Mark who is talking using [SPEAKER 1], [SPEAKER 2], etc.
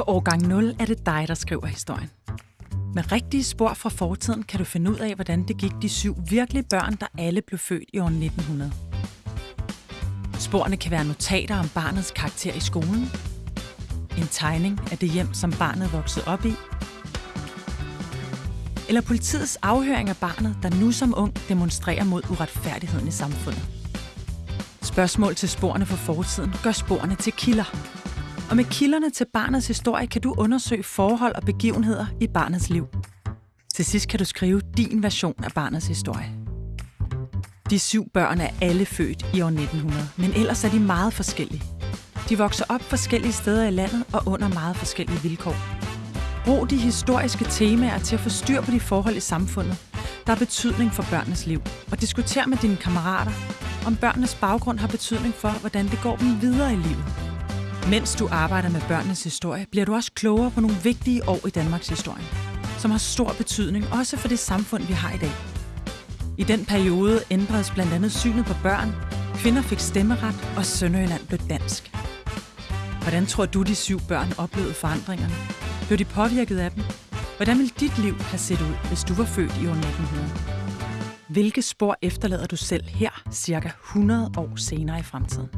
[SPEAKER 1] På årgang 0 er det dig, der skriver historien. Med rigtige spor fra fortiden kan du finde ud af, hvordan det gik de syv virkelige børn, der alle blev født i år 1900. Sporene kan være notater om barnets karakter i skolen, en tegning af det hjem, som barnet voksede op i, eller politiets afhøring af barnet, der nu som ung demonstrerer mod uretfærdigheden i samfundet. Spørgsmål til sporene fra fortiden gør sporene til kilder. Og med kilderne til barnets historie kan du undersøge forhold og begivenheder i barnets liv. Til sidst kan du skrive din version af barnets historie. De syv børn er alle født i år 1900, men ellers er de meget forskellige. De vokser op forskellige steder i landet og under meget forskellige vilkår. Brug de historiske temaer til at få styr på de forhold i samfundet, der har betydning for børnenes liv, og diskuter med dine kammerater, om børnenes baggrund har betydning for, hvordan det går dem videre i livet. Mens du arbejder med børnenes historie, bliver du også klogere på nogle vigtige år i Danmarks historie, som har stor betydning også for det samfund, vi har i dag. I den periode ændredes blandt andet synet på børn, kvinder fik stemmeret, og Sønderjylland blev dansk. Hvordan tror du, de syv børn oplevede forandringerne? Blev de påvirket af dem? Hvordan ville dit liv have set ud, hvis du var født i år 1900? Hvilke spor efterlader du selv her, cirka 100 år senere i fremtiden?